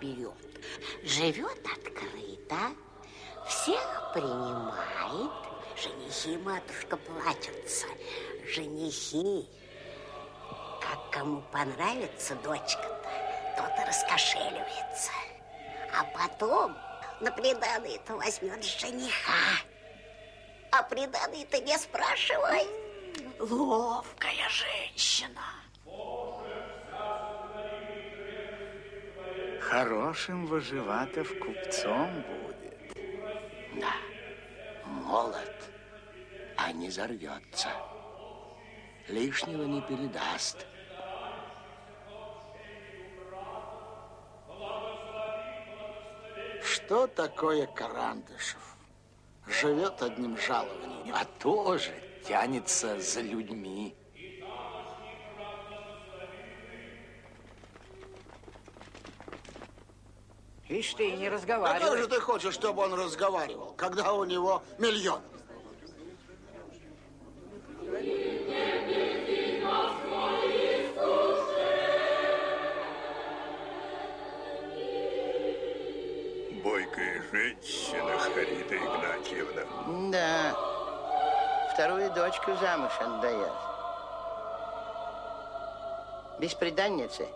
берет. Живет открыто, всех принимает. Женихи, матушка, плачутся. Женихи. Как кому понравится дочка-то, тот и раскошеливается. А потом на приданное-то возьмет жениха. А приданное-то не спрашивай. Ловкая женщина. Хорошим Выживатов купцом будет. Да, молод, а не зарвется. Лишнего не передаст. Что такое Карандышев? Живет одним жалованием. А тоже тянется за людьми. Ишь ты, не А как разговаривай. же ты хочешь, чтобы он разговаривал, когда у него миллион? Бойкая женщина, Харита Игнатьевна. Да, вторую дочку замуж отдает. Бесприданницы,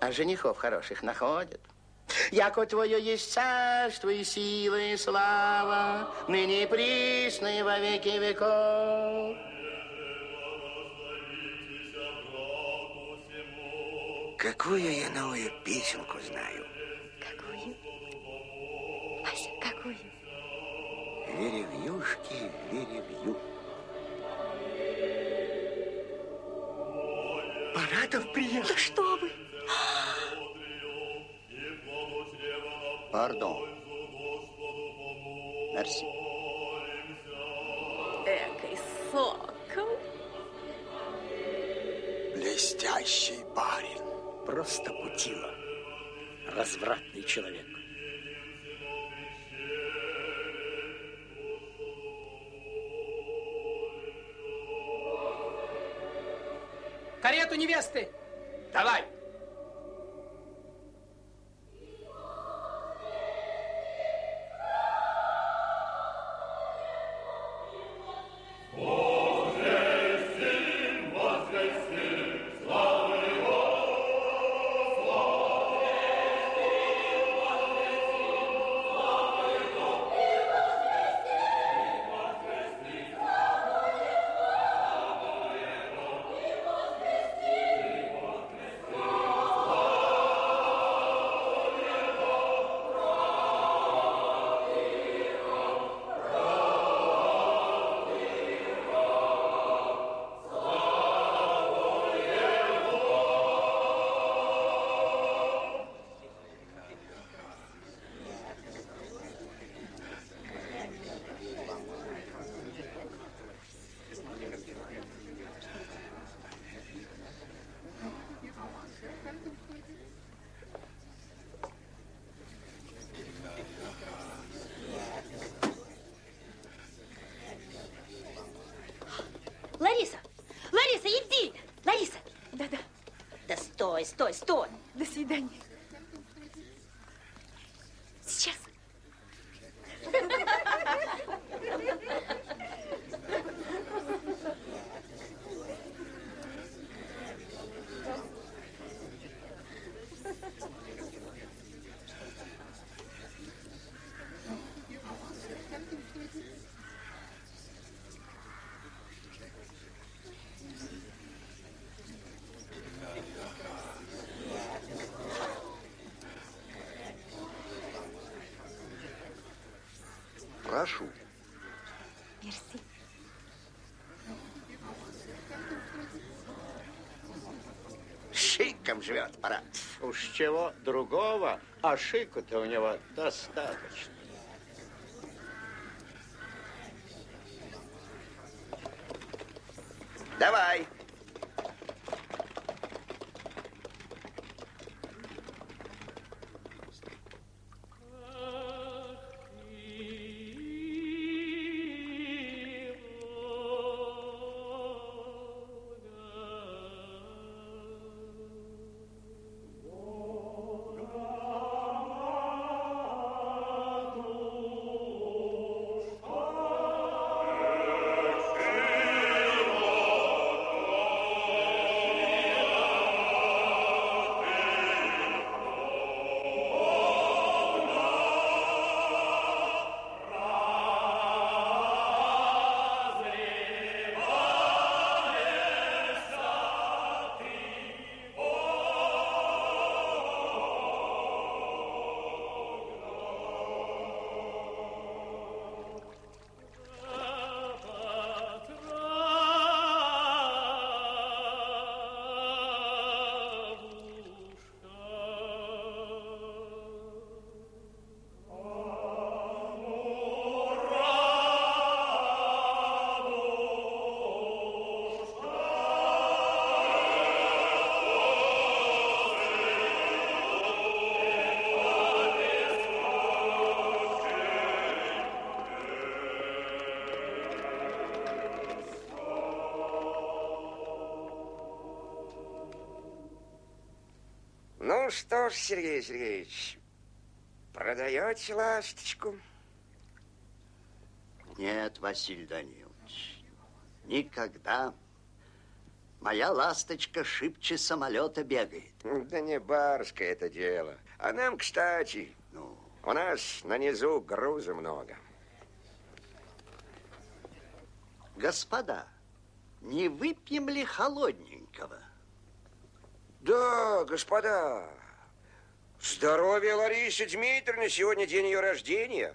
а женихов хороших находят. Яко твое есть царство и сила и слава, ныне и присно и во веки веков. Какую я новую песенку знаю? Какую? Ася, какую? Веревьюшки, веревью. Паратов приехал. Да что вы? Пардон. Мерси. Экой сокол. Блестящий барин. Просто путила. Развратный человек. Карету невесты! Давай! Стой, стой! До свидания. Сейчас. Прошу. Мерси. Шиком живет парад. Уж чего другого, а шику-то у него достаточно. Сергей Сергеевич, продаете ласточку? Нет, Василий Данилович, никогда. Моя ласточка шибче самолета бегает. Да не барское это дело. А нам, кстати, Ну, у нас на низу груза много. господа, не выпьем ли холодненького? Да, господа. Здоровья Ларисе Дмитриевне, сегодня день ее рождения.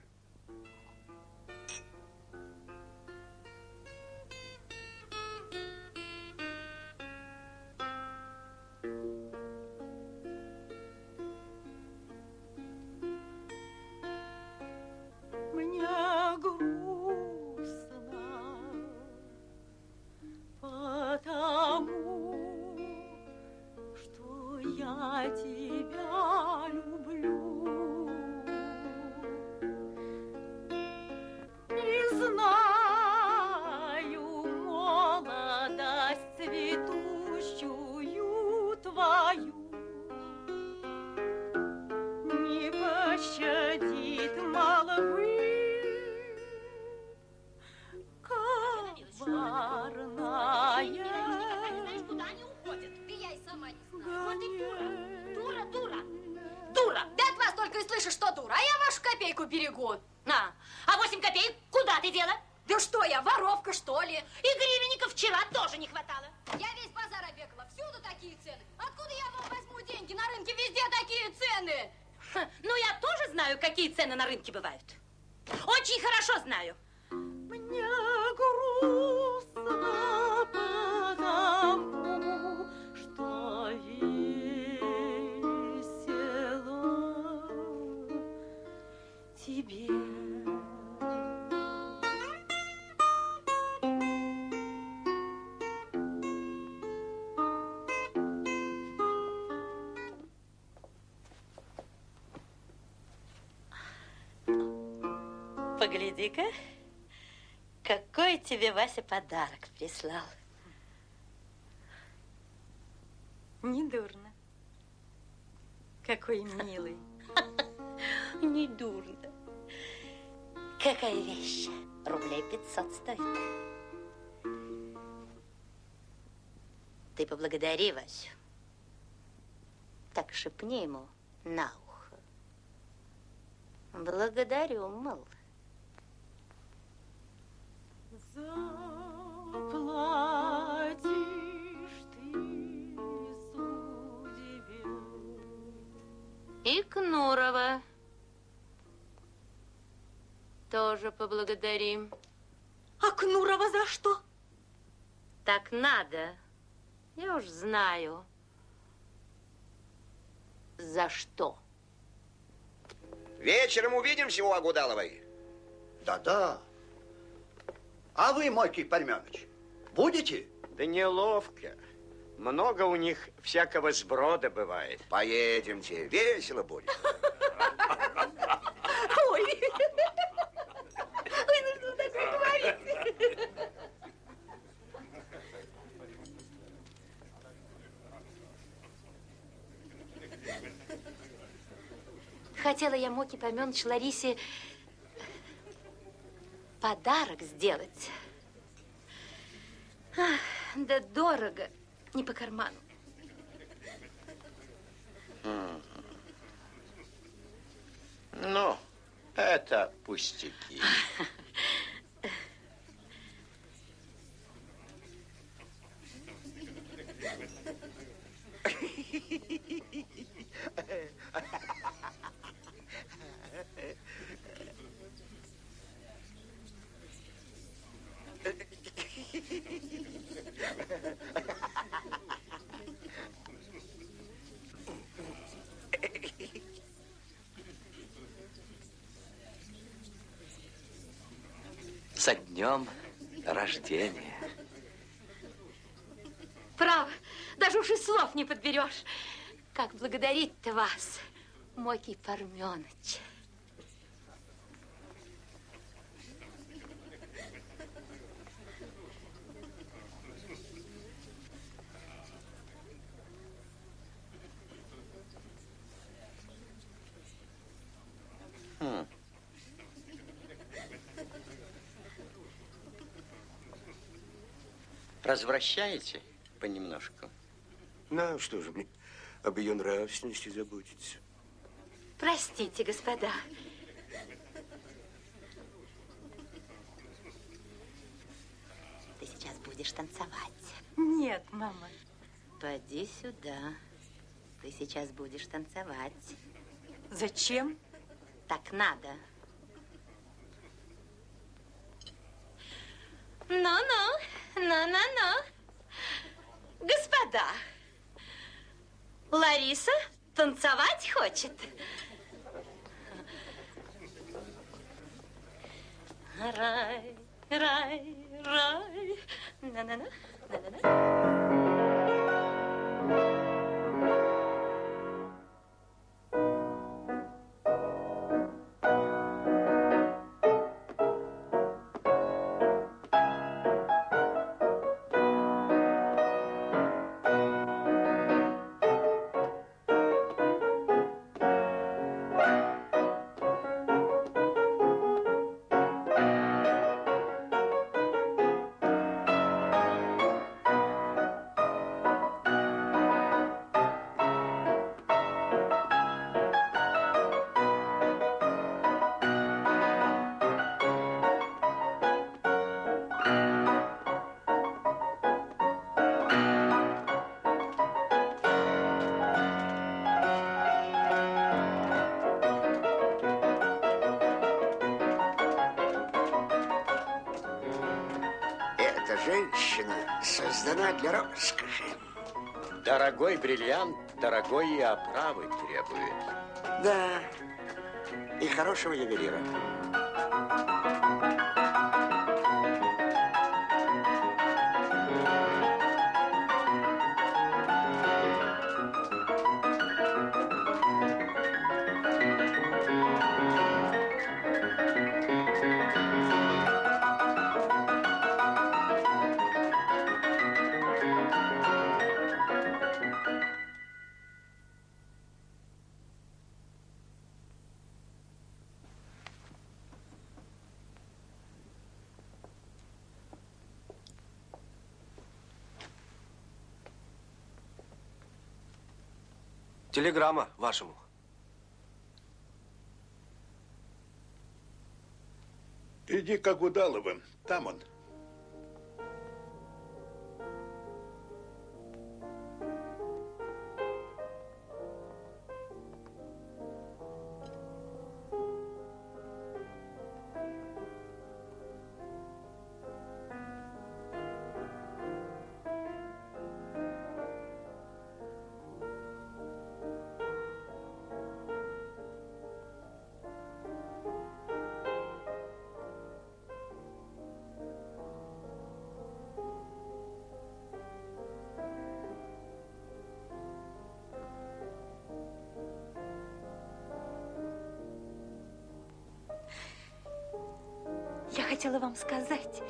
Тебе Вася подарок прислал. Недурно. Какой милый. Не дурно. Какая вещь? Рублей 500 стоит. Ты поблагодари Васю. Так шепни ему на ухо. Благодарю, мол. Заплатишь ты судьбе. И Кнурова тоже поблагодарим. А Кнурова за что? Так надо. Я уж знаю. За что? Вечером увидимся у Агудаловой. Да-да. А вы, Мойкий Парменыч, будете? Да неловко. Много у них всякого сброда бывает. Поедемте, весело будет. Ой. Ой, ну что вы такое говорите? Хотела я Моке Поменыч Ларисе подарок сделать. Ах, да дорого, не по карману. Ну, это пустяки. Со днем рождения. Право, даже уж и слов не подберешь. Как благодарить-то вас, Мокий Парменыч. Развращаете понемножку? Ну, что же мне об ее нравственности заботиться? Простите, господа. Ты сейчас будешь танцевать. Нет, мама. Поди сюда. Ты сейчас будешь танцевать. Зачем? Так надо. Ну-ну, ну-ну-ну. Господа, Лариса танцевать хочет. Рай, рай, рай. На-на-на, на-на-на. Бриллиант, дорогой и оправы требует. Да, и хорошего ювелира. Телеграмма вашему. Иди к Агудаловым, там он. Хотела вам сказать.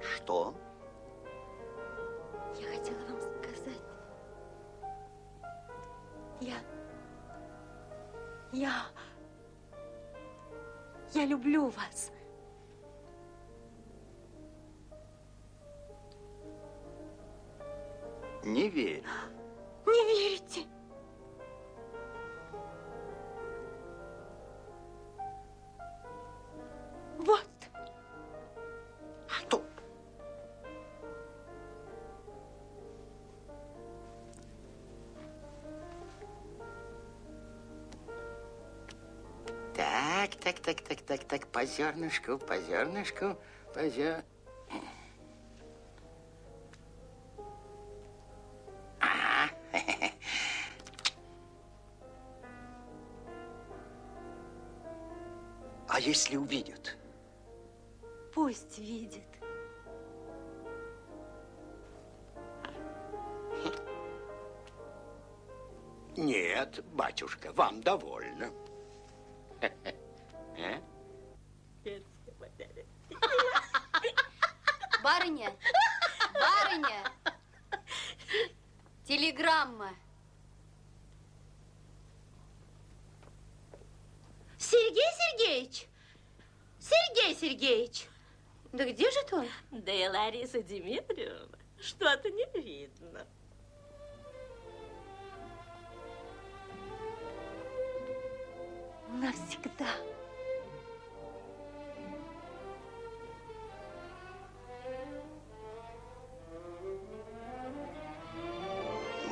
Что? Так, так, так, так, по зернышку, по зернышку, по зер... Ага. А если увидят? Пусть видит. Нет, батюшка, вам довольно. А? Барыня, барыня, телеграмма. Сергей Сергеевич, Сергей Сергеевич, Да где же он? Да и Лариса Дмитриевна, что-то не видно. Навсегда.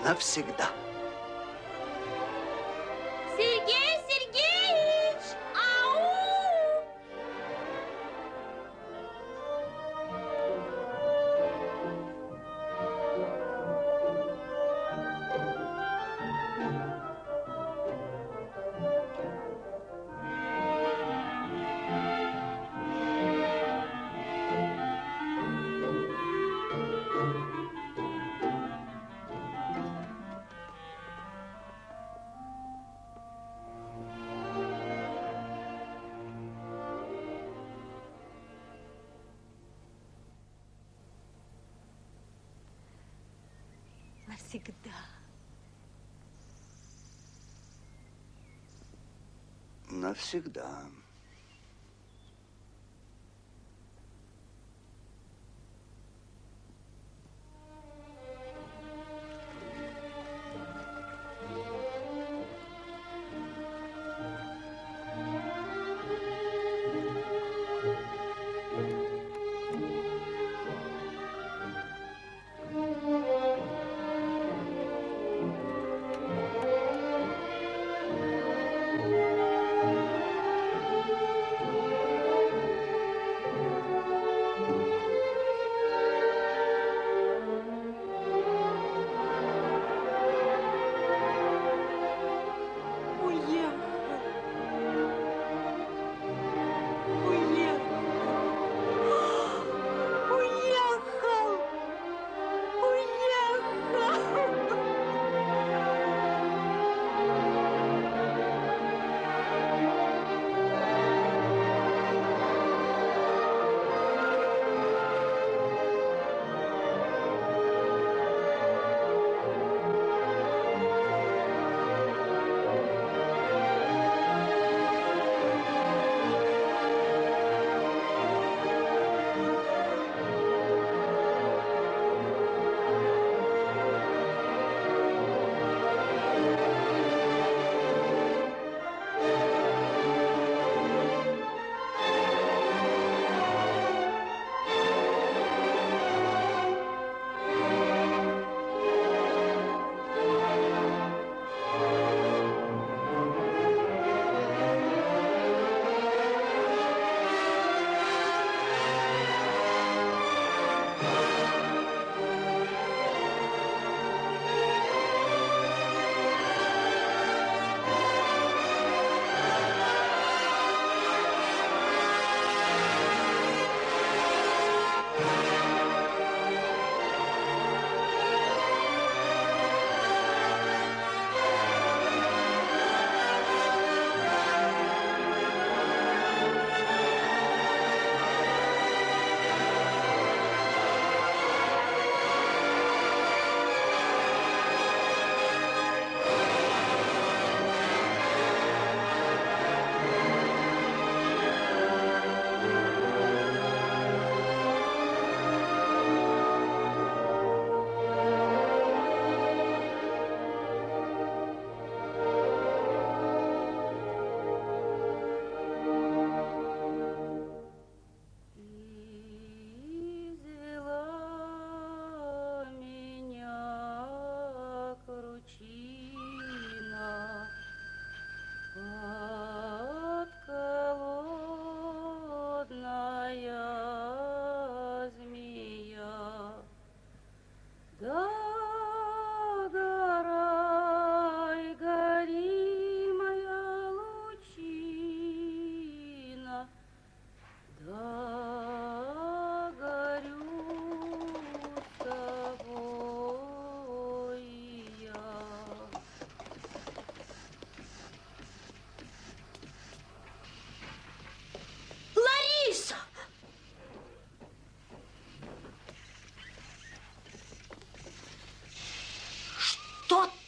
Навсегда. Навсегда.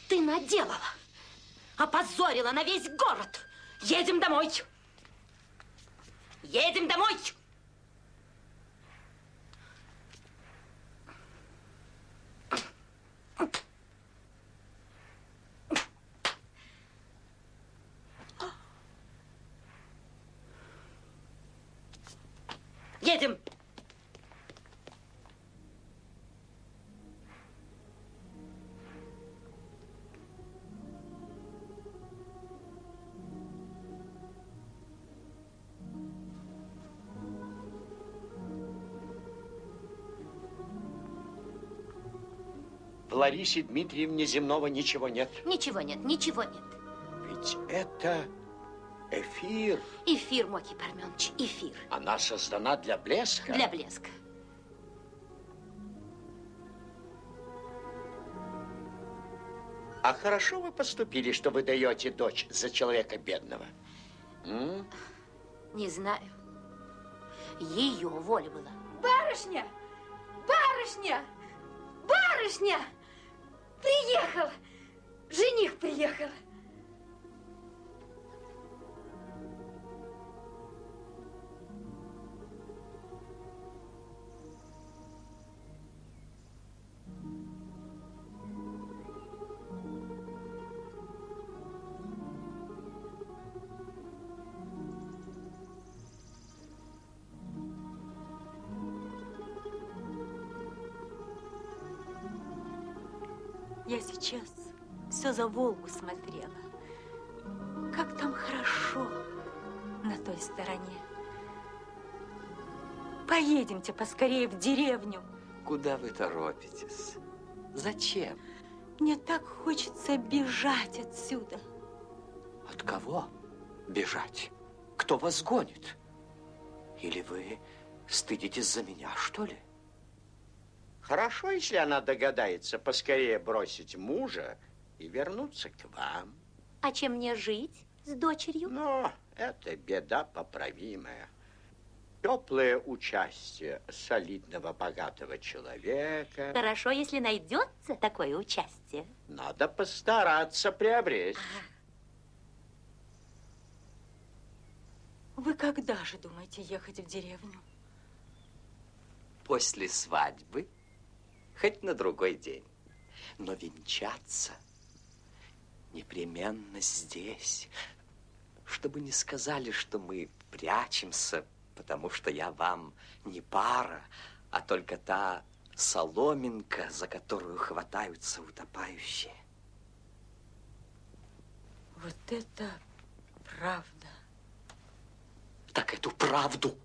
Ты наделала? Опозорила на весь город. Едем домой. Ларисе Дмитриевне земного ничего нет. Ничего нет, ничего нет. Ведь это эфир. Эфир, Моки Парменович, эфир. Она создана для блеска. Для блеска. А хорошо вы поступили, что вы даете дочь за человека бедного? М? Не знаю. Ее воля была. Барышня! Барышня! Барышня! Приехал! Жених приехал! За Волгу смотрела. Как там хорошо на той стороне. Поедемте поскорее в деревню. Куда вы торопитесь? Зачем? Мне так хочется бежать отсюда. От кого бежать? Кто вас гонит? Или вы стыдитесь за меня, что ли? Хорошо, если она догадается поскорее бросить мужа и вернуться к вам. А чем мне жить с дочерью? Но это беда поправимая. Теплое участие солидного, богатого человека. Хорошо, если найдется такое участие. Надо постараться приобрести. Вы когда же думаете ехать в деревню? После свадьбы, хоть на другой день. Но венчаться непременно здесь, чтобы не сказали, что мы прячемся, потому что я вам не пара, а только та соломинка, за которую хватаются утопающие. Вот это правда. Так эту правду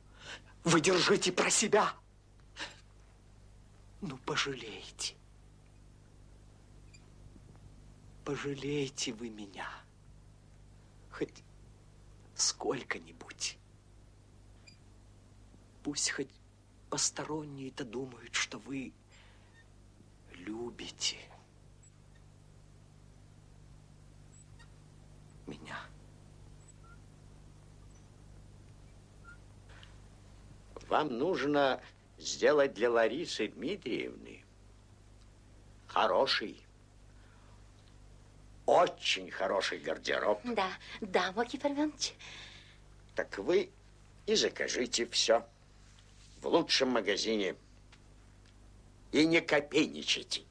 вы держите про себя. Ну, пожалейте. Пожалейте вы меня. Хоть сколько-нибудь. Пусть хоть посторонние-то думают, что вы любите меня. Вам нужно сделать для Ларисы Дмитриевны хороший, очень хороший гардероб. Да, да, Моки Парменович. Так вы и закажите все в лучшем магазине. И не копейничайте.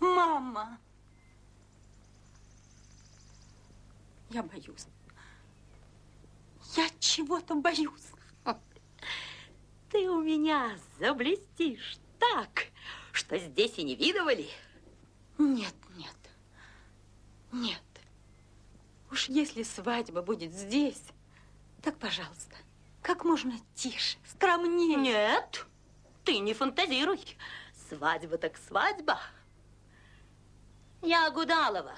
Мама! Я боюсь. Я чего-то боюсь. Ты у меня заблестишь так, что здесь и не видывали. Нет, нет, нет. Уж если свадьба будет здесь, так, пожалуйста, как можно тише, скромнее. Нет, ты не фантазируй. Свадьба так свадьба. Я Гудалова.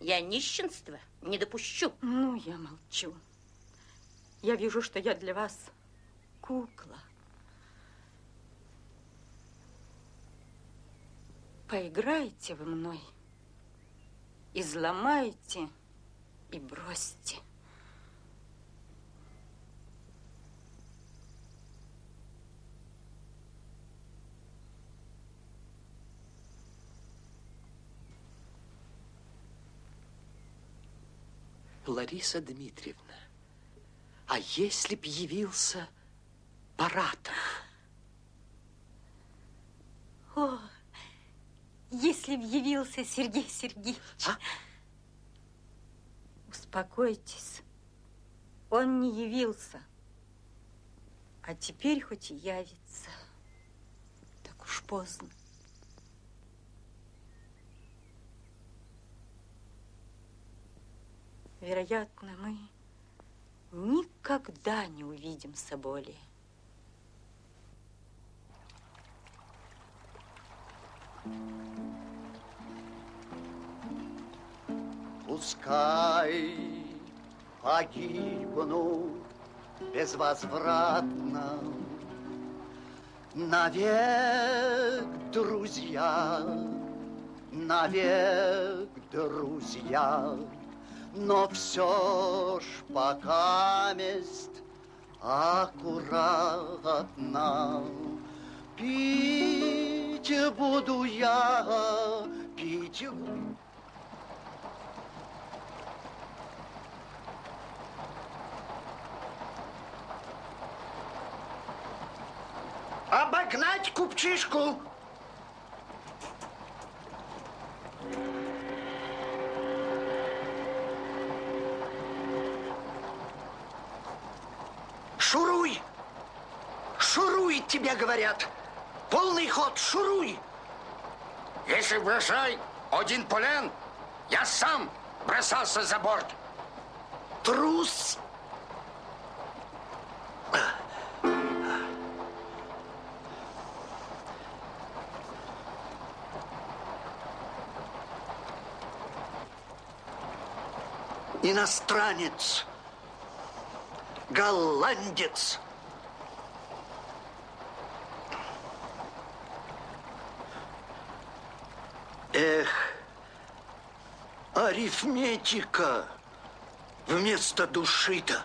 Я нищенство не допущу. Ну, я молчу. Я вижу, что я для вас кукла. Поиграйте вы мной, изломайте и бросьте. Лариса Дмитриевна, а если б явился Паратов? О, если б явился Сергей Сергеевич. А? Успокойтесь. Он не явился. А теперь хоть и явится. Так уж поздно. Вероятно, мы никогда не увидимся более. Пускай погибну безвозвратно. Навек, друзья, навек, друзья. Но все ж пока месть аккуратно Пить буду я, пить Обогнать купчишку. Шуруй! Шуруй, тебе говорят! Полный ход, шуруй! Если бросай один полен, я сам бросался за борт. Трус! Иностранец, голландец. Эх, арифметика вместо души-то.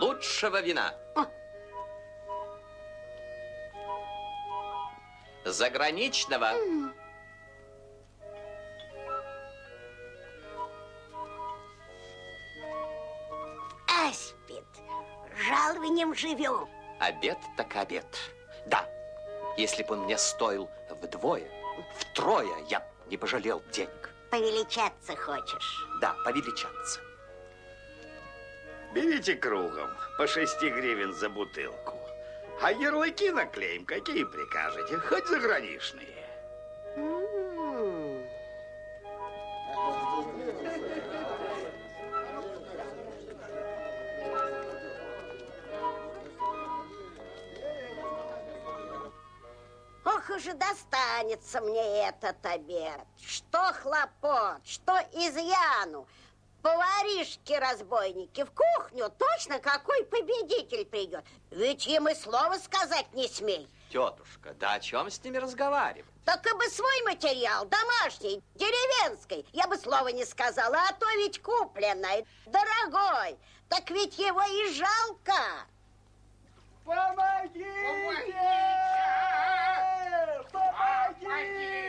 Лучшего вина. Заграничного. Аспид, жалованием живем. Обед так обед. Да, если бы он мне стоил вдвое, втрое, я не пожалел денег. Повеличаться хочешь? Да, повеличаться. Берите кругом по 6 гривен за бутылку. А ярлыки наклеим, какие прикажете, хоть заграничные. Ох уже достанется мне этот обед. Что хлопот, что изъяну. Поваришки-разбойники в кухню, точно какой победитель придет. Ведь им и слова сказать не смей. Тетушка, да о чем с ними разговаривать? Так и бы свой материал, домашний, деревенский, я бы слова не сказала, а то ведь купленный, дорогой. Так ведь его и жалко. Помогите! Помогите! Помогите!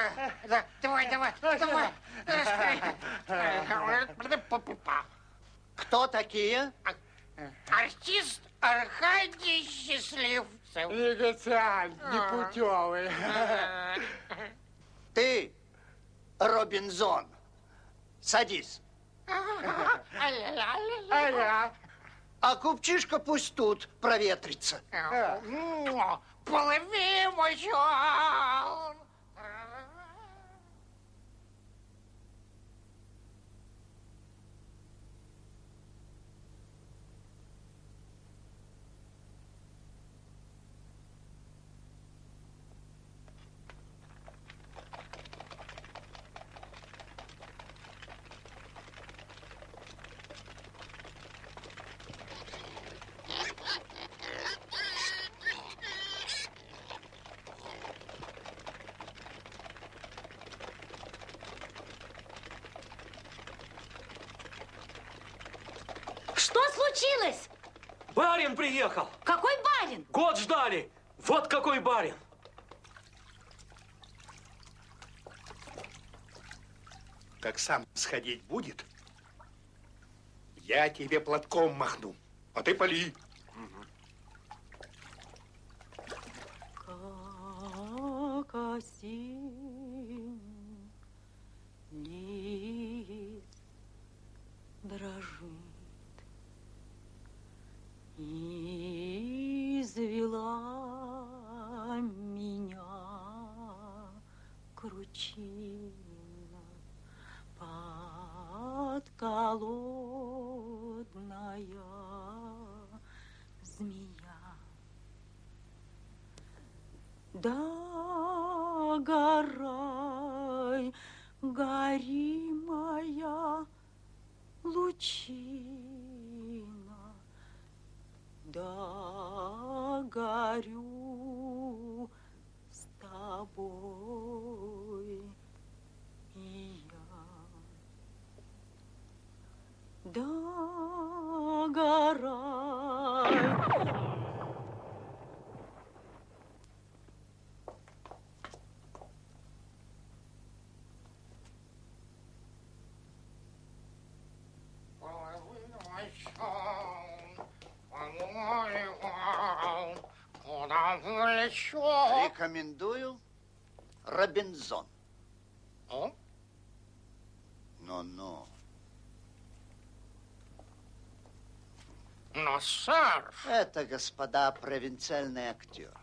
Помогите! Давай, давай, давай. Кто такие? Артист Аркадий Счастливцев. Негациант, непутевый. Ты, Робинзон, садись. А я? А купчишка пусть тут проветрится. Плыви, мой Что случилось? Барин приехал. Какой барин? Год ждали. Вот какой барин. Как сам сходить будет, я тебе платком махну, а ты поли. Но, сэр, Это, господа, провинциальный актер.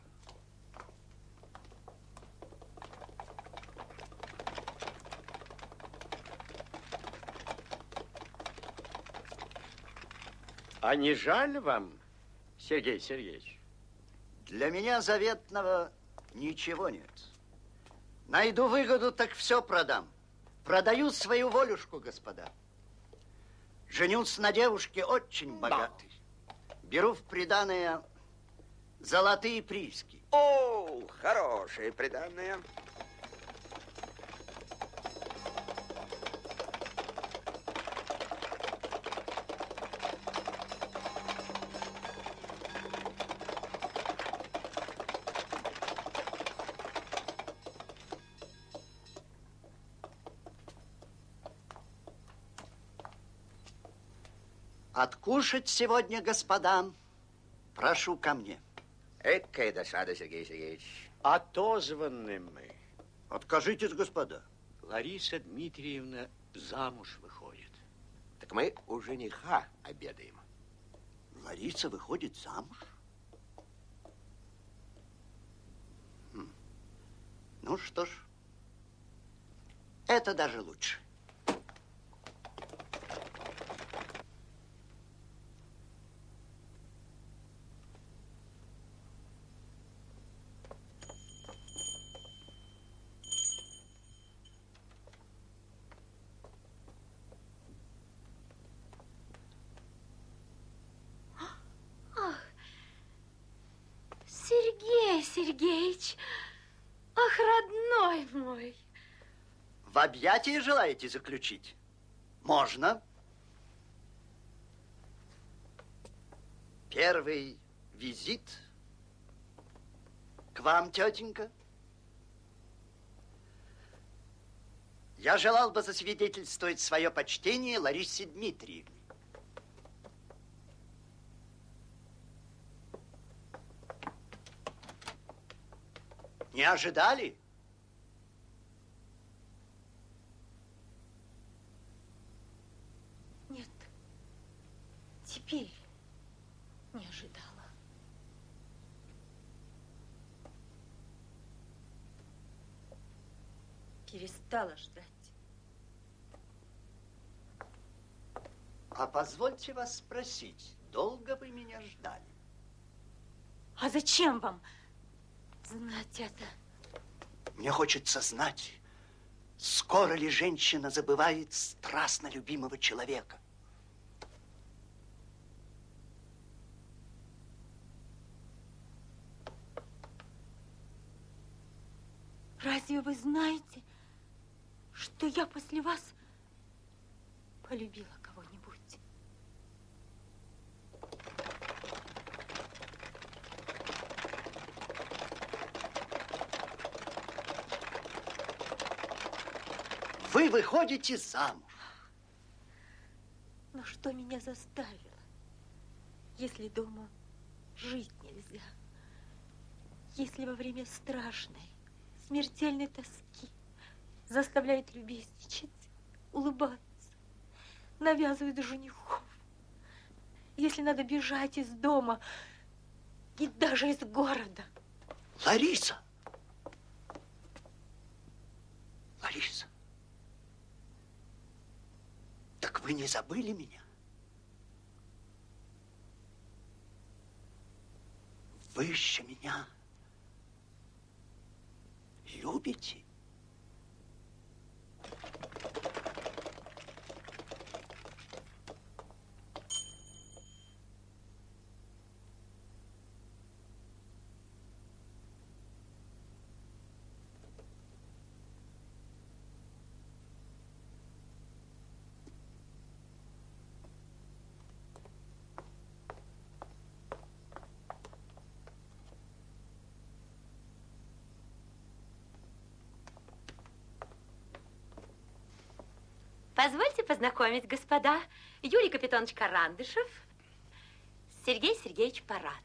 А не жаль вам, Сергей Сергеевич? Для меня заветного ничего нет. Найду выгоду, так все продам. Продаю свою волюшку, господа. Женюсь на девушке очень богатой. Беру в приданое золотые прииски. О, хорошие приданные. Откушать сегодня, господа, прошу ко мне. Экая досада, Сергей Сергеевич. Отозваны мы. Откажитесь, господа. Лариса Дмитриевна замуж выходит. Так мы у жениха обедаем. Лариса выходит замуж? Хм. Ну что ж, это даже лучше. Сергеевич, ах, родной мой. В объятия желаете заключить? Можно. Первый визит к вам, тетенька. Я желал бы засвидетельствовать свое почтение Ларисе Дмитриевне. Не ожидали? Нет, теперь не ожидала. Перестала ждать. А позвольте вас спросить, долго вы меня ждали? А зачем вам знать это? Мне хочется знать, скоро ли женщина забывает страстно любимого человека. Разве вы знаете, что я после вас полюбила кого-нибудь? Вы выходите замуж. Но что меня заставило, если дома жить нельзя? Если во время страшной, смертельной тоски заставляет любезничать, улыбаться, навязывает женихов. Если надо бежать из дома и даже из города. Лариса! Лариса! Так вы не забыли меня? Вы еще меня любите? Позвольте познакомить, господа. Юрий Капитонович Карандышев, Сергей Сергеевич Паратов.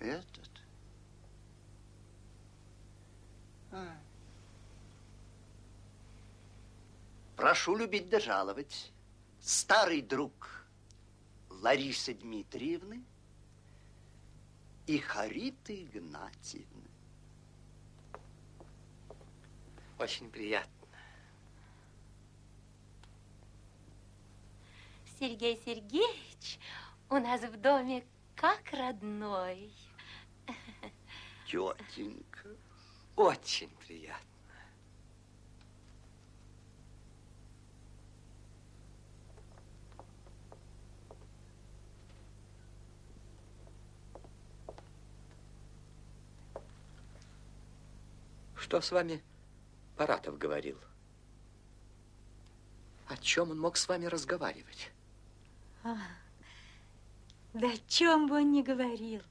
Этот? А. Прошу любить да жаловать. Старый друг Ларисы Дмитриевны и Хариты Игнатьевны. Очень приятно. Сергей Сергеевич у нас в доме как родной. Тетенька. Очень приятно. Что с вами Паратов говорил? О чем он мог с вами разговаривать? А, да о чем бы он ни говорил.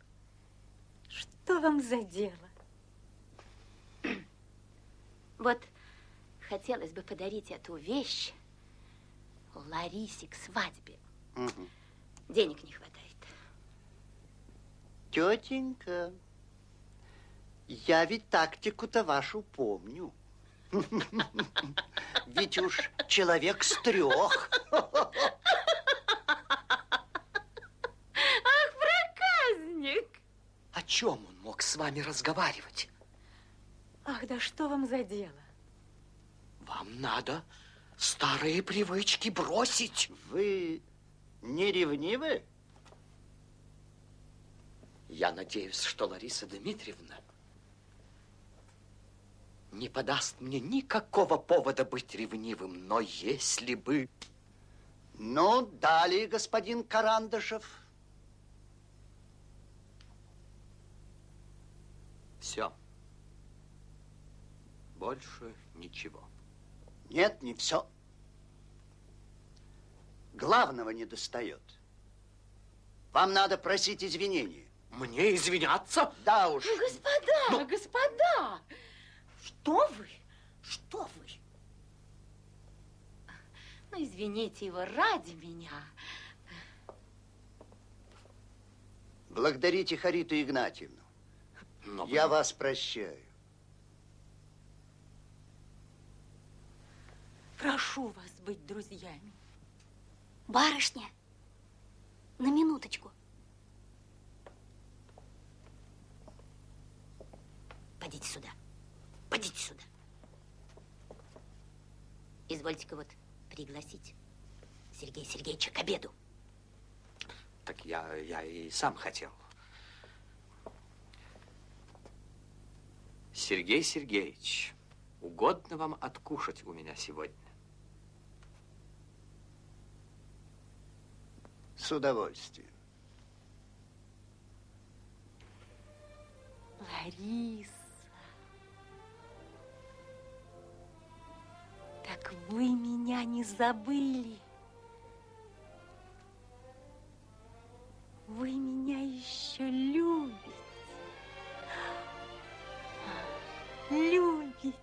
Что вам за дело? Вот хотелось бы подарить эту вещь Ларисе к свадьбе. Мгм. Денег не хватает. Тетенька, я ведь тактику-то вашу помню. Ведь уж человек с трех. Ах, проказник! О чем он мог с вами разговаривать? Ах, да что вам за дело? Вам надо старые привычки бросить. Вы не ревнивы? Я надеюсь, что Лариса Дмитриевна не подаст мне никакого повода быть ревнивым, но если бы... Ну, далее, господин Карандышев. Все. Больше ничего. Нет, не все. Главного не достает. Вам надо просить извинения. Мне извиняться? Да уж. Ну, господа, господа! Что вы? Что вы? Ну, извините его ради меня. Благодарите Хариту Игнатьевну. Но Я вас прощаю. Прошу вас быть друзьями. Барышня, на минуточку. Подите сюда. Подите сюда. Извольте-ка вот пригласить Сергея Сергеевича к обеду. Так я, я и сам хотел. Сергей Сергеевич, угодно вам откушать у меня сегодня? С удовольствием. Лариса. Так вы меня не забыли. Вы меня еще любите. Любите.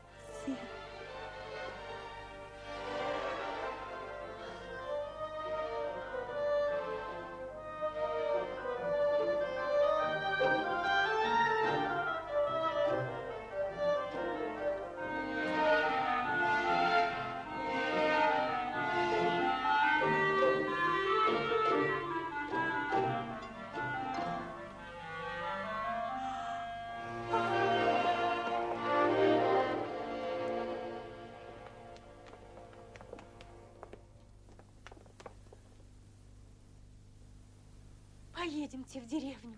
Поедемте в деревню.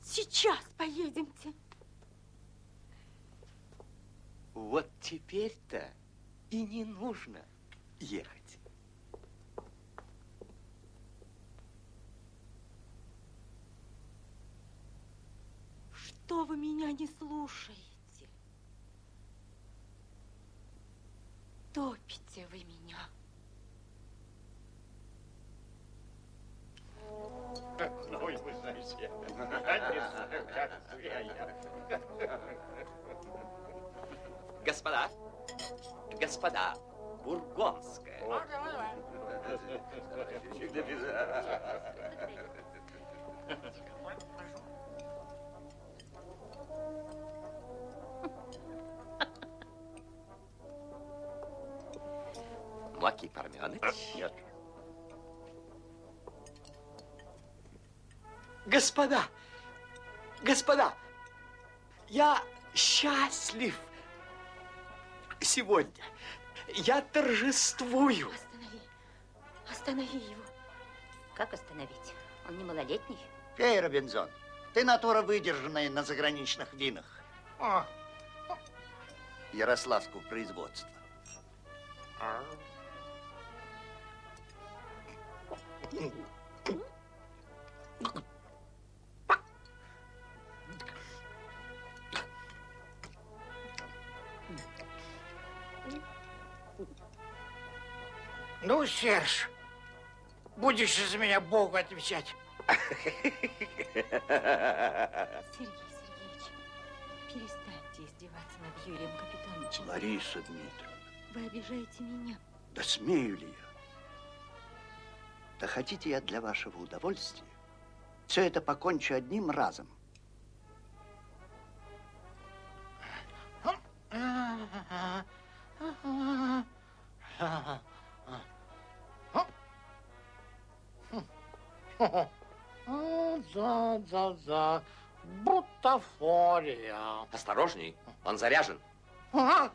Сейчас поедемте. Вот теперь-то и не нужно ехать. Что вы меня не слушаете? Топите вы меня. Господа, бургонская. Маки Парменыч? Нет. Господа, господа, я счастлив сегодня. Я торжествую. Останови. Останови его. Как остановить? Он не малолетний. Пей, Робинзон. Ты натура выдержанная на заграничных винах. Ярославского производства. Ну, Серж, будешь из меня Богу отвечать. Сергей Сергеевич, перестаньте издеваться над Юрием Капитоновичем. Лариса Дмитриевна, Вы обижаете меня. да смею ли я? Да хотите я для вашего удовольствия все это покончу одним разом. Да, да, да. Бутафория. Осторожней, он заряжен. А?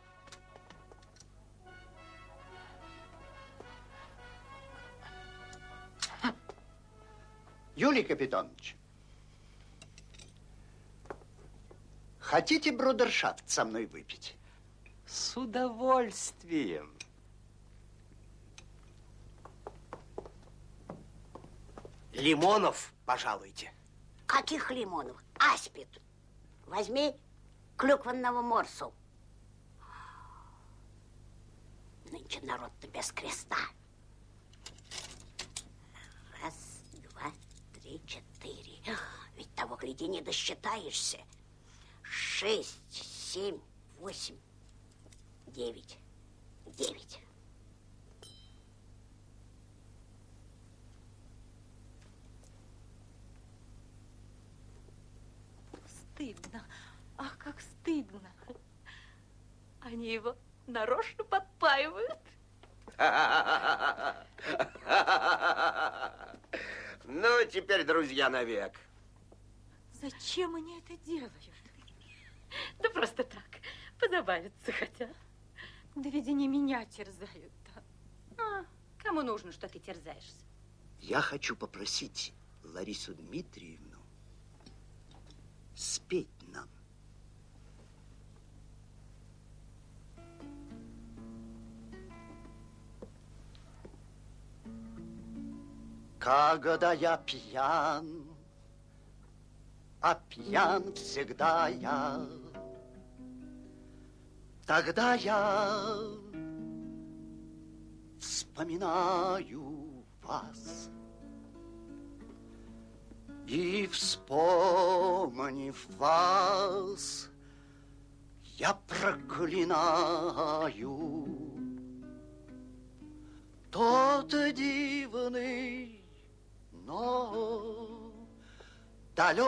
Юлий Капитонович, хотите брудершафт со мной выпить? С удовольствием. Лимонов, пожалуйте. Каких лимонов? Аспид. Возьми клюквенного морсу. Нынче народ-то без креста. Раз, два, три, четыре. Ведь того, гляди, не досчитаешься. Шесть, семь, восемь, девять. Девять. Стыдно. Ах, как стыдно. Они его нарочно подпаивают. Ну, теперь друзья навек. Зачем они это делают? Да просто так. Позабавиться хотят. Да ведь они меня терзают. А, кому нужно, что ты терзаешься? Я хочу попросить Ларису Дмитриевну спеть нам. Когда я пьян, а пьян всегда я, тогда я вспоминаю вас. И вспомнив вас, я проклинаю тот дивный, но далекий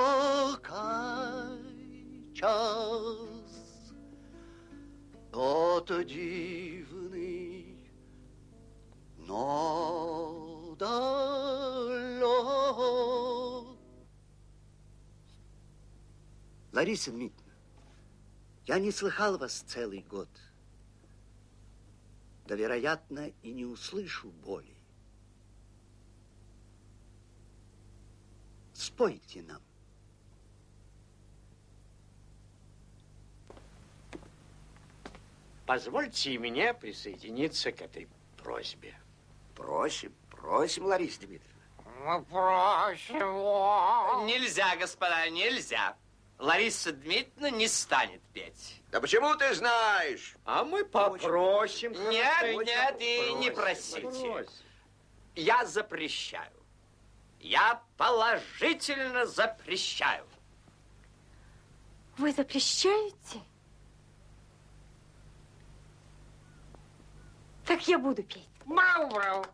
час, тот дивный, но далек. Лариса Дмитриевна, я не слыхал вас целый год. Да, вероятно, и не услышу боли. Спойте нам. Позвольте и мне присоединиться к этой просьбе. Просим, просим, Лариса Дмитриевна. Мы просим Нельзя, господа, нельзя. Лариса Дмитриевна не станет петь. Да почему ты знаешь? А мы попросим. Нет, нет, и не просите. просим. Я запрещаю. Я положительно запрещаю. Вы запрещаете? Так я буду петь. Мау-мау.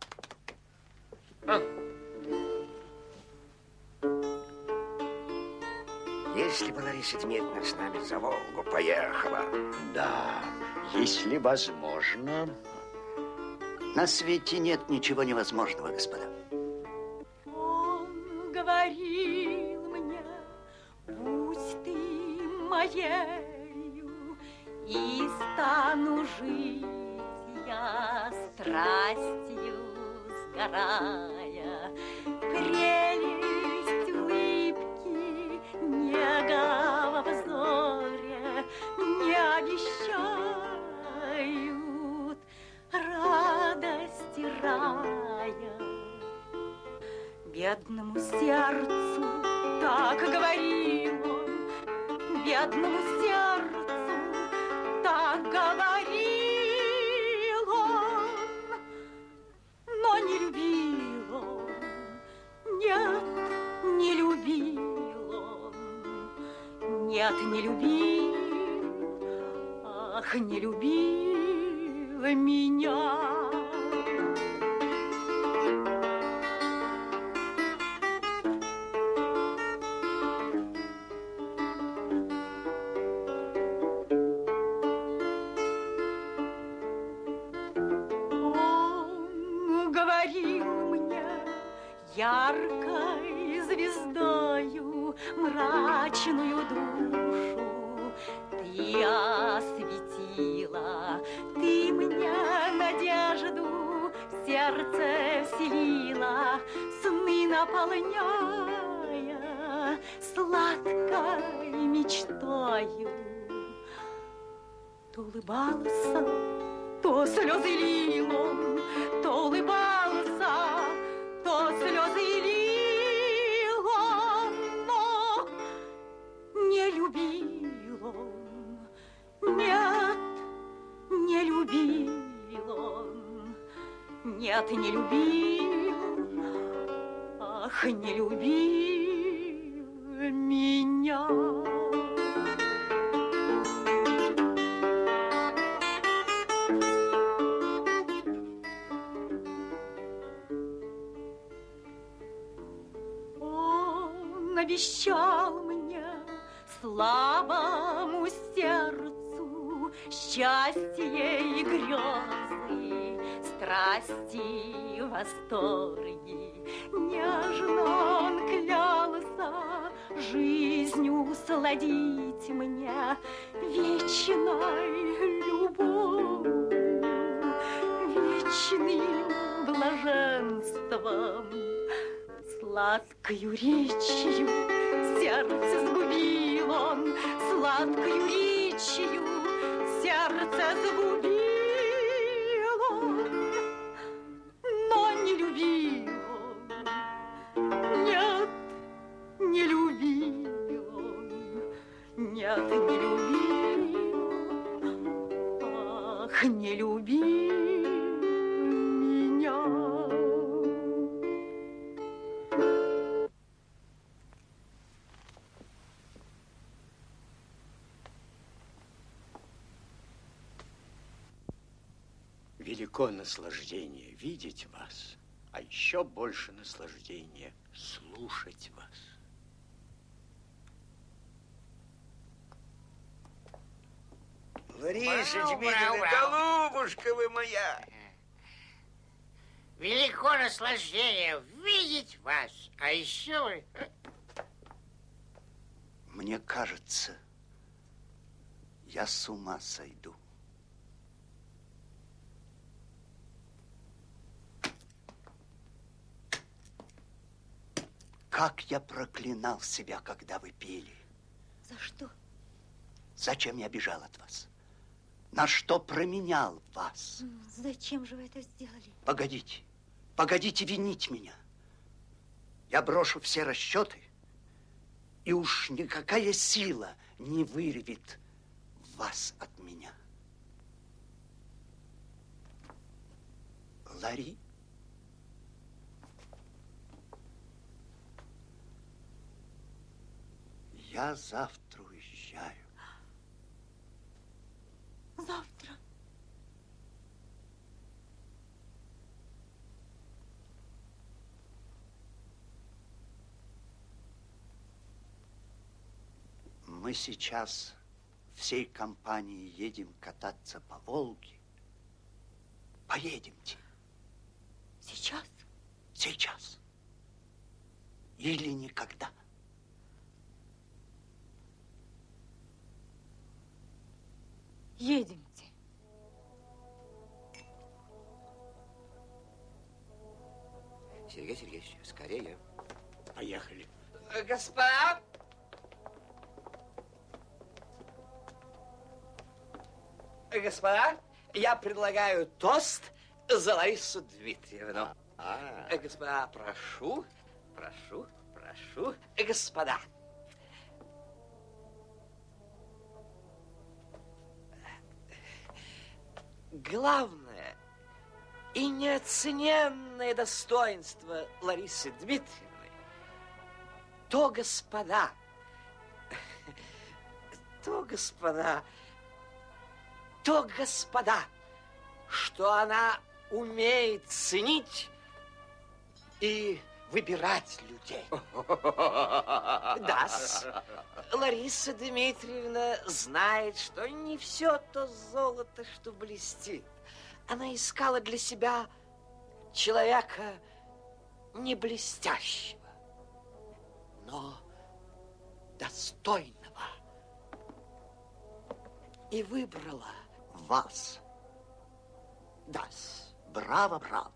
Если бы Лариса Дмитриевна с нами за Волгу поехала. Да, если возможно. На свете нет ничего невозможного, господа. Он говорил мне, будь ты моею, и стану жить я страстью сгорая. Прелесть обещают радости рая. Бедному сердцу так говорил он, бедному сердцу так говорил он, но не любил он, нет, не любил он, нет, не любил, ах, не любил меня. Он говорил мне яркой звездою мрачную душу сердце вселила, сны наполняя сладкой мечтою. То улыбался, то слезы лилом, то улыбался, то слезы лилом, но не любил он, нет, не любил нет, не любил, ах, не любил меня. Он обещал мне слабому сердцу счастье и грезы, страсти, восторги. Нежно он клялся жизнью сладить мне вечной любовью, вечным блаженством. Сладкою речью сердце сгубил он, Сладкою речью сердце сгубил он, Нет, не любил, ах, не любил меня. Велико наслаждение видеть вас, а еще больше наслаждение слушать вас. Лариса Дмитриевна, голубушка вы моя. Велико наслаждение видеть вас. А еще вы... Мне кажется, я с ума сойду. Как я проклинал себя, когда вы пели. За что? Зачем я бежал от вас? На что променял вас? Зачем же вы это сделали? Погодите, погодите винить меня. Я брошу все расчеты, и уж никакая сила не вырвет вас от меня. Ларри? Я завтра уезжаю. Завтра. Мы сейчас всей компанией едем кататься по Волге. Поедемте. Сейчас? Сейчас. Или никогда. Едемте. Сергей Сергеевич, скорее. Поехали. Господа! Господа, я предлагаю тост за Ларису Дмитриевну. А, Э, Господа, прошу, прошу, прошу. Господа. Главное и неоцененное достоинство Ларисы Дмитриевны то, господа, то, господа, то, господа, что она умеет ценить и выбирать людей. Да, Лариса Дмитриевна знает, что не все то золото, что блестит. Она искала для себя человека не блестящего, но достойного. И выбрала Вас. Да. Браво, браво.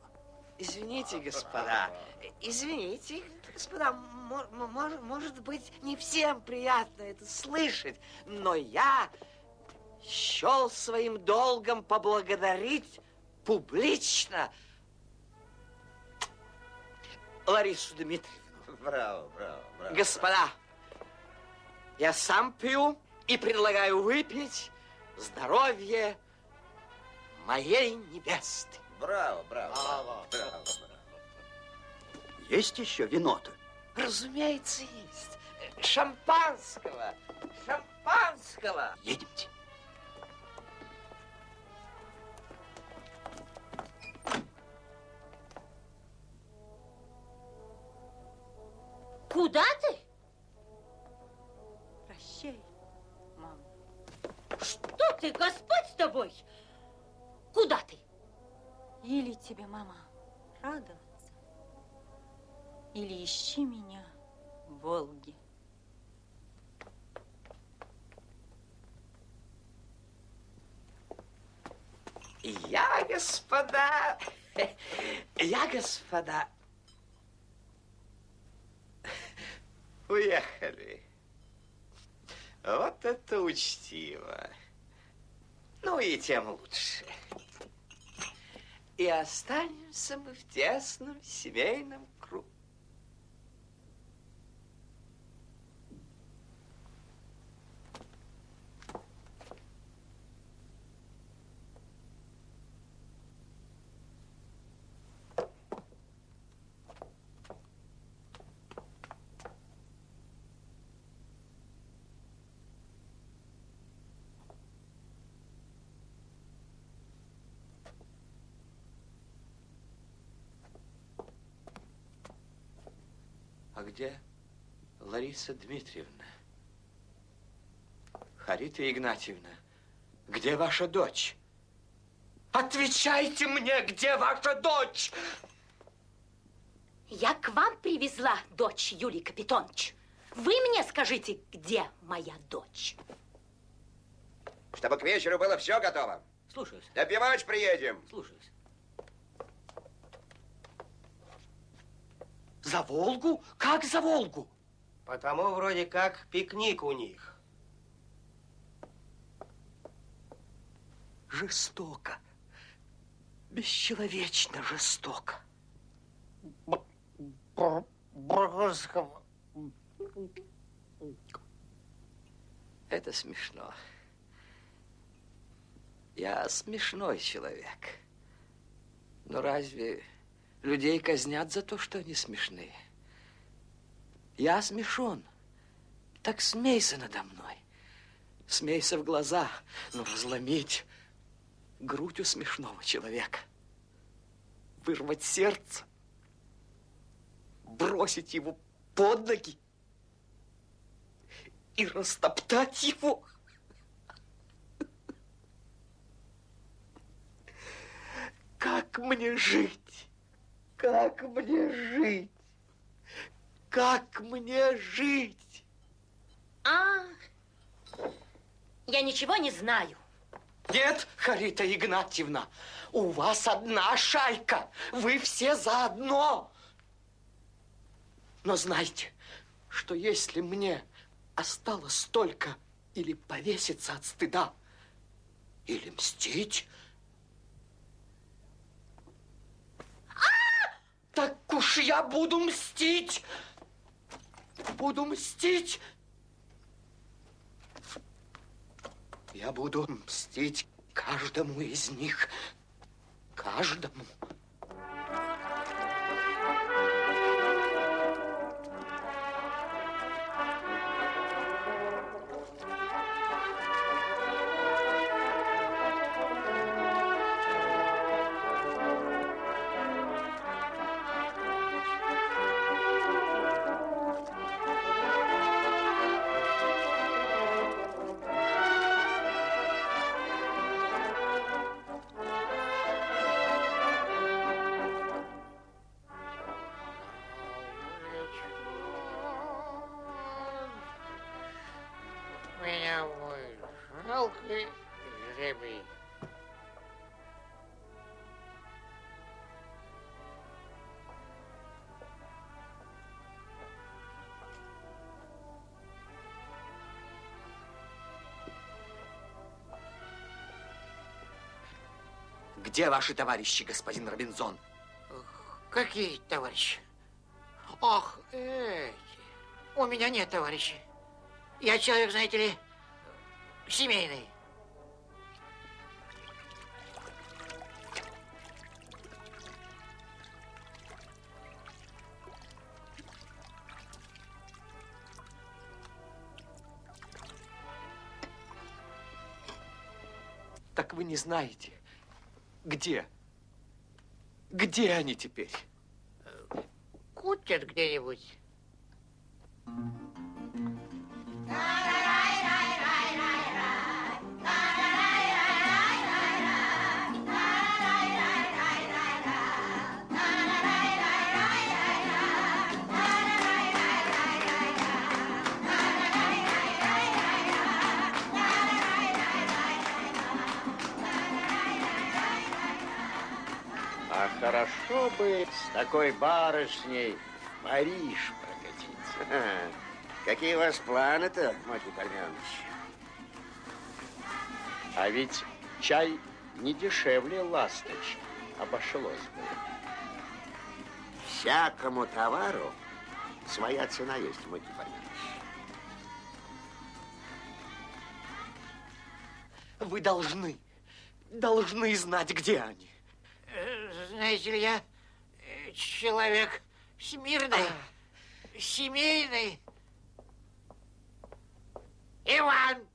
Извините, господа, извините, господа, мо- мо- мож- может быть, не всем приятно это слышать, но я счел своим долгом поблагодарить публично Ларису Дмитриевну. Браво, браво, браво. Господа, Я сам пью и предлагаю выпить здоровье моей невесты. Браво, браво. браво. Есть еще вино-то? Разумеется, есть. Шампанского! Шампанского! Едемте. Куда ты? Что ты, Господь с тобой? Куда ты? Или тебе, мама, радоваться, или ищи меня в Волге. Я, господа, я, господа, уехали. Вот это учтиво. Ну и тем лучше. И останемся мы в тесном семейном кругу. А где Лариса Дмитриевна? Харита Игнатьевна, где ваша дочь? Отвечайте мне, где ваша дочь? Я к вам привезла дочь Юлий Капитонович. Вы мне скажите, где моя дочь? Чтобы к вечеру было все готово. Слушаюсь. Допивать приедем. Слушаюсь. За Волгу? Как за Волгу? Потому вроде как пикник у них. Жестоко. Бесчеловечно жестоко. Брусского. Это смешно. Я смешной человек. Но разве людей казнят за то, что они смешные? Я смешон. Так смейся надо мной. Смейся в глаза, но разломить грудь у смешного человека. Вырвать сердце. Бросить его под ноги и растоптать его. Как мне жить? Как мне жить? Как мне жить? А, я ничего не знаю. Нет, Харита Игнатьевна, у вас одна шайка. Вы все заодно. Но знайте, что если мне осталось только или повеситься от стыда, или мстить, так уж я буду мстить. Буду мстить. Я буду мстить каждому из них. Каждому. Жалкий жребий. Где ваши товарищи, господин Робинзон? Какие товарищи? Ах, эти. У меня нет товарищей. Я человек, знаете ли, семейный. Так вы не знаете, где? Где они теперь? Кутят где-нибудь. Хорошо бы с такой барышней в Париж прокатиться. Какие у вас планы-то, Макий Парменович? А ведь чай не дешевле ласточки обошлось бы. Всякому товару своя цена есть, Макий Парменович. Вы должны, должны знать, где они. Знаете ли, я э, человек смирный, семейный. Иван,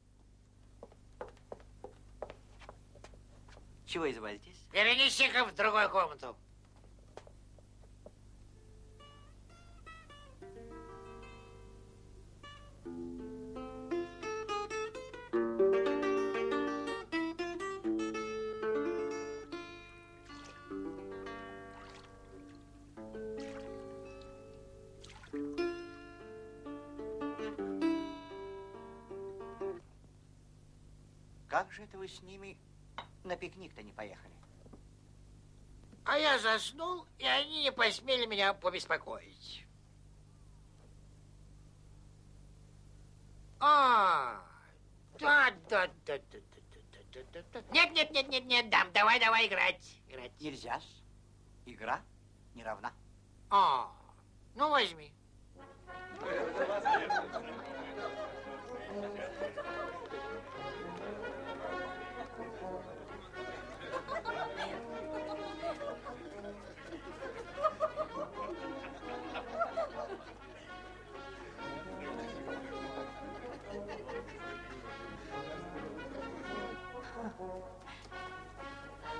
Чего изволитесь? перенеси-ка в другую комнату. Как же это вы с ними на пикник-то не поехали? А я заснул, и они не посмели меня побеспокоить. А, да, да, да, да, да, да, да, да. Нет, нет, нет, нет, нет, дам, давай, давай играть, играть. Нельзя. Игра не равна. А, ну возьми.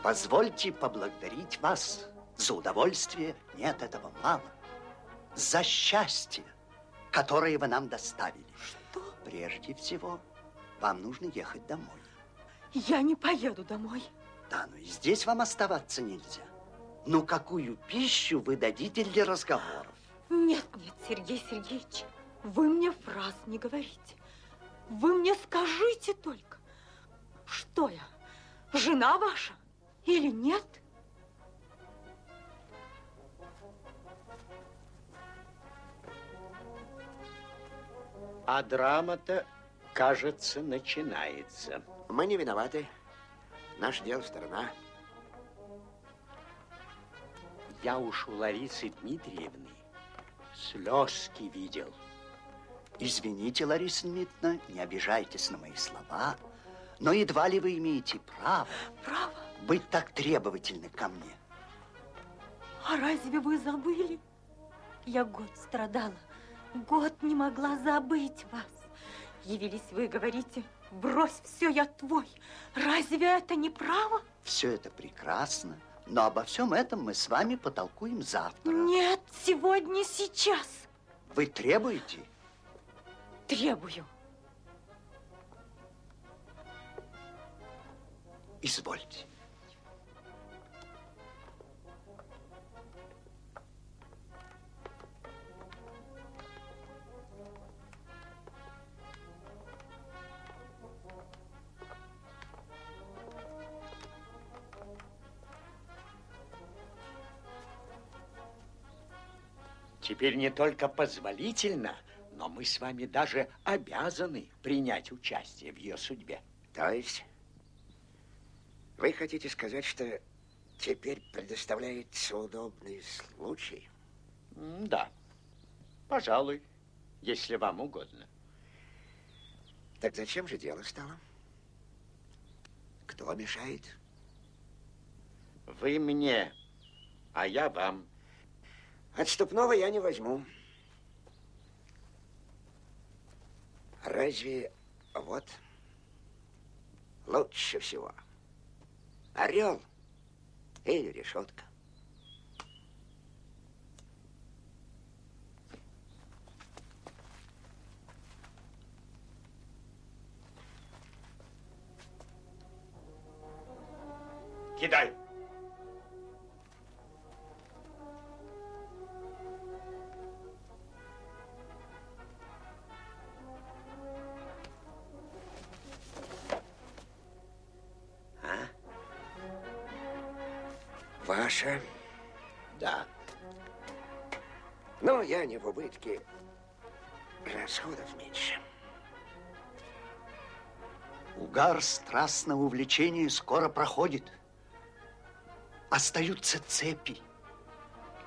Позвольте поблагодарить вас за удовольствие, нет, этого мало, за счастье, которое вы нам доставили. Что? Прежде всего, вам нужно ехать домой. Я не поеду домой. Да, но и здесь вам оставаться нельзя. Ну, какую пищу вы дадите для разговоров? Нет, нет, Сергей Сергеевич, вы мне фраз не говорите. Вы мне скажите только, что я, жена ваша или нет? А драма-то, кажется, начинается. Мы не виноваты. Наше дело сторона. Я уж у Ларисы Дмитриевны слезки видел. Извините, Лариса Дмитриевна, не обижайтесь на мои слова, но едва ли вы имеете право, право? Быть так требовательны ко мне. А разве вы забыли? Я год страдала, год не могла забыть вас. Явились вы, говорите, брось все, я твой. Разве это не право? Все это прекрасно, но обо всем этом мы с вами потолкуем завтра. Нет, сегодня, сейчас. Вы требуете? Требую. Извольте. Теперь не только позволительно, но мы с вами даже обязаны принять участие в ее судьбе. То есть вы хотите сказать, что теперь предоставляется удобный случай? Да, пожалуй, если вам угодно. Так зачем же дело стало? Кто мешает? Вы мне, а я вам. Отступного я не возьму. Разве вот лучше всего орел или решетка? Кидай. Не в убытке. Расходов меньше. Угар страстного увлечения скоро проходит. Остаются цепи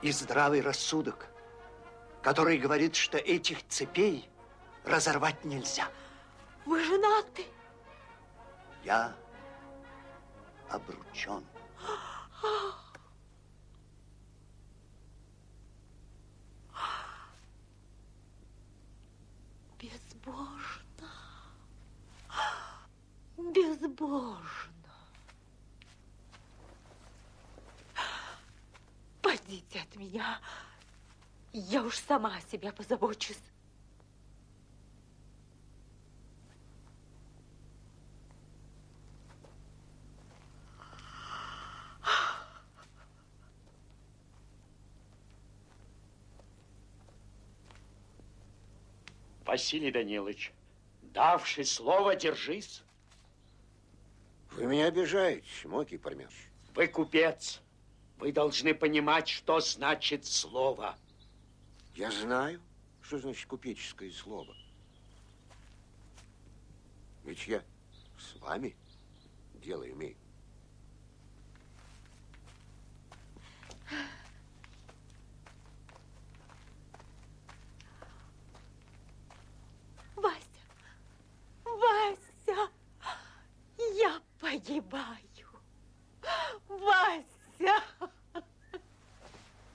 и здравый рассудок, который говорит, что этих цепей разорвать нельзя. Вы женаты? Я обручен. Безбожно. Безбожно. Пойдите от меня. Я уж сама о себе позабочусь. Василий Данилович, давший слово, держись. Вы меня обижаете, Мокий Пармяш. Вы купец. Вы должны понимать, что значит слово. Я знаю, что значит купеческое слово. Ведь я с вами дело имею. Вася, Вася, я погибаю. Вася,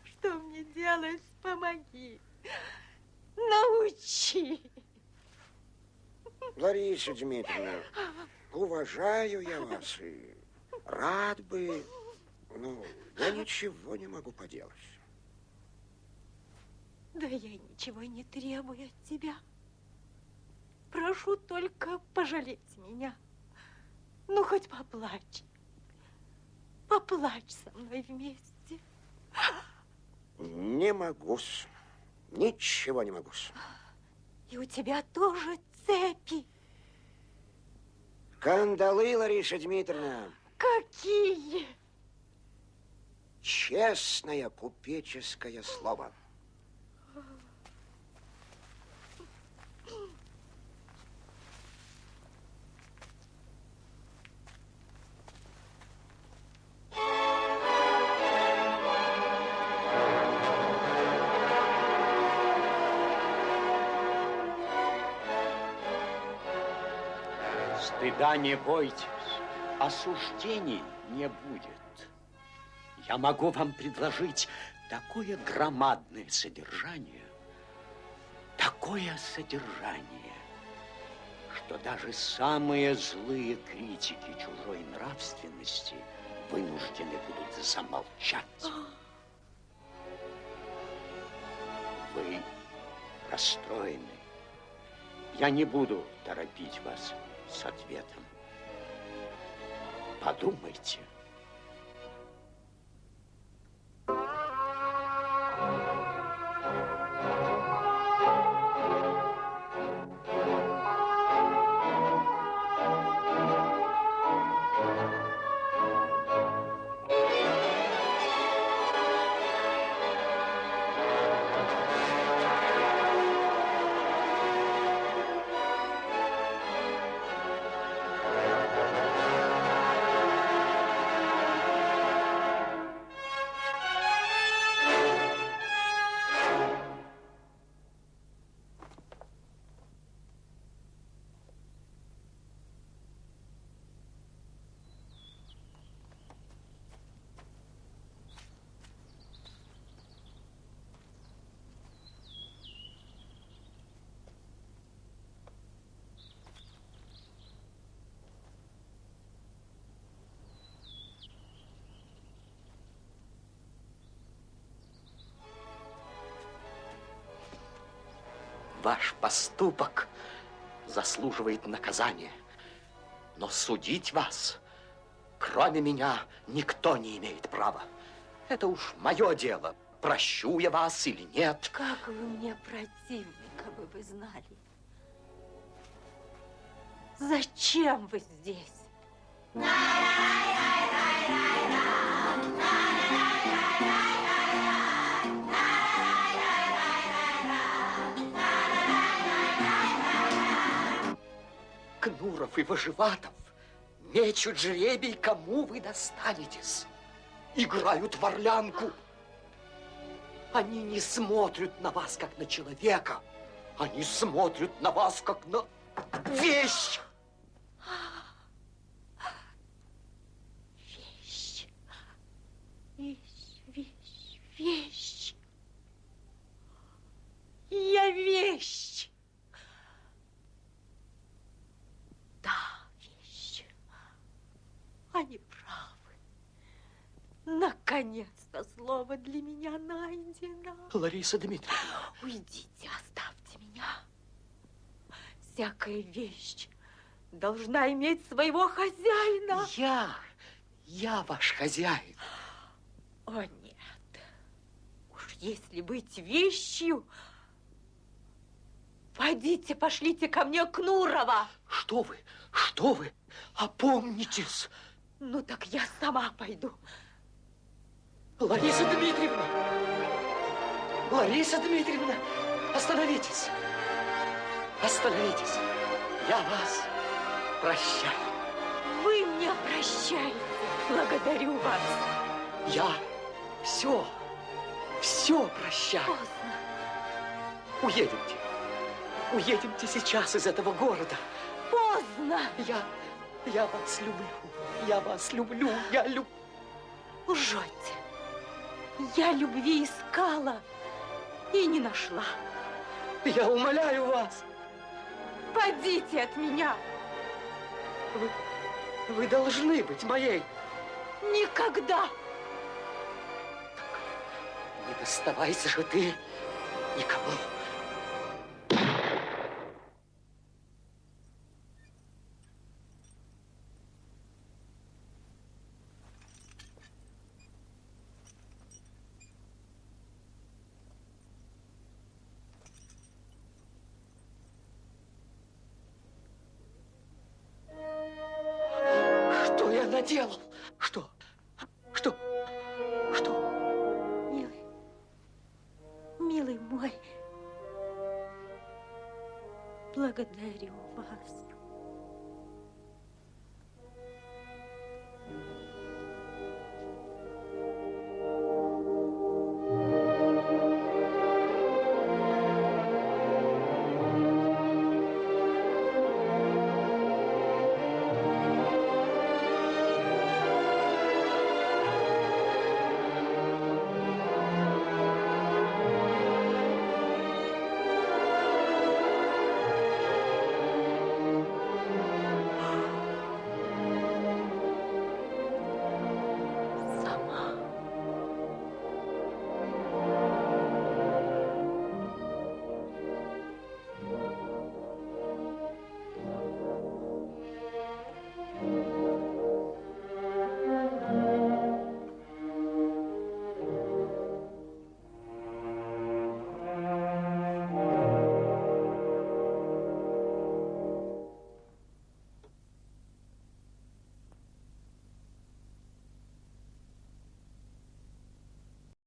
что мне делать? Помоги. Научи. Лариса Дмитриевна, уважаю я вас и рад бы, но я ничего не могу поделать. Да я ничего не требую от тебя. Прошу только пожалеть меня. Ну, хоть поплачь. Поплачь со мной вместе. Не могу -с. Ничего не могу -с. И у тебя тоже цепи. Кандалы, Лариса Дмитриевна. Какие? Честное купеческое слово. Стыда не бойтесь, осуждений не будет. Я могу вам предложить такое громадное содержание, такое содержание, что даже самые злые критики чужой нравственности вынуждены будут замолчать. Вы расстроены. Я не буду торопить вас с ответом. Подумайте. Ваш поступок заслуживает наказания. Но судить вас, кроме меня, никто не имеет права. Это уж мое дело, прощу я вас или нет. Как вы мне противны, как бы вы знали. Зачем вы здесь? Кнуров и Выживатов мечут жребий, кому вы достанетесь. Играют в орлянку. Они не смотрят на вас, как на человека. Они смотрят на вас, как на вещь. Вещь. Вещь, вещь, вещь. Я вещь. Да, вещь. Они правы. Наконец-то слово для меня найдено. Лариса Дмитриевна. Уйдите, оставьте меня. Всякая вещь должна иметь своего хозяина. Я, я ваш хозяин. О, нет. Уж если быть вещью, пойдите, пошлите ко мне Кнурова. Что вы, что вы, опомнитесь. Ну, так я сама пойду. Лариса Дмитриевна! Лариса Дмитриевна, остановитесь! Остановитесь! Я вас прощаю. Вы мне прощаете. Благодарю вас. Я все, все прощаю. Поздно. Уедемте. Уедемте сейчас из этого города. Поздно. Я, я вас люблю. Я вас люблю. Я люблю. Лжете. Я любви искала и не нашла. Я умоляю вас. Подите от меня. Вы, вы должны быть моей. Никогда. Не доставайся же ты никому.